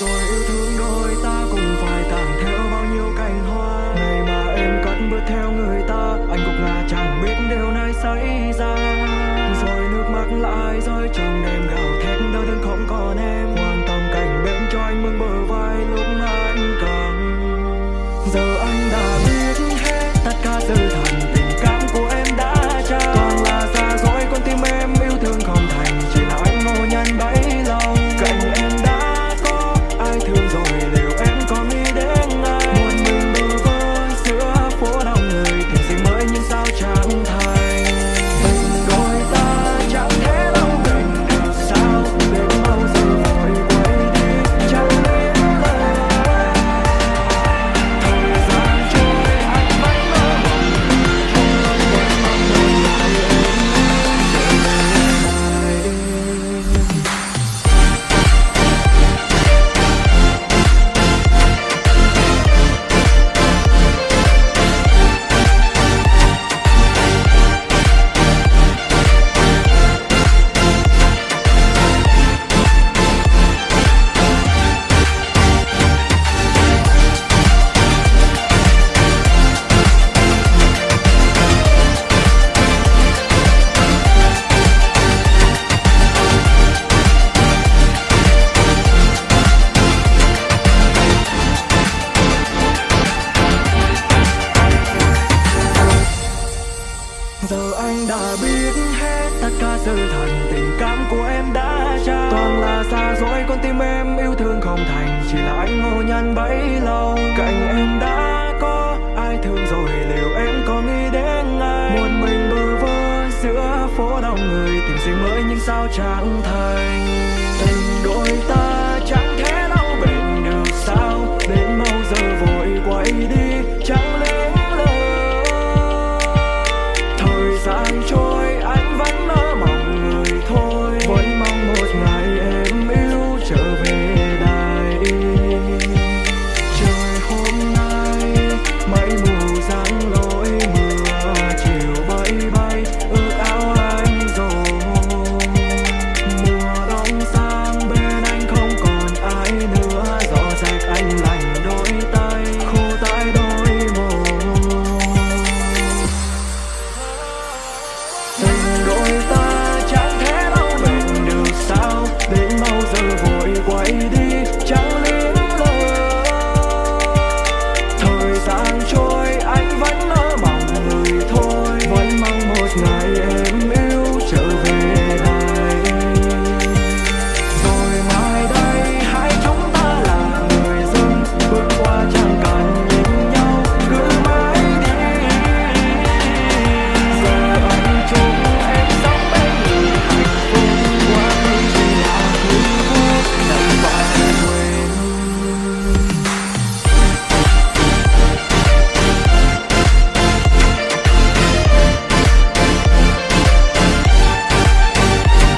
rồi yêu thương đôi ta cùng phải tàn theo bao nhiêu cành hoa. Ngày mà em cất bước theo người ta, anh gục ngã chẳng biết điều này xảy ra. Rồi nước mắt lại rơi trong đêm gào thét, đau thương không còn em giờ anh đã biết hết tất cả sự thật, tình cảm của em đã trao. Toàn là xa dối con tim em yêu thương không thành. Chỉ là anh ngô nhăn bấy lâu, cạnh em đã có ai thương rồi. Liệu em có nghĩ đến ai? Một mình bơ vơ giữa phố đông người, tìm gì mới nhưng sao chẳng thành.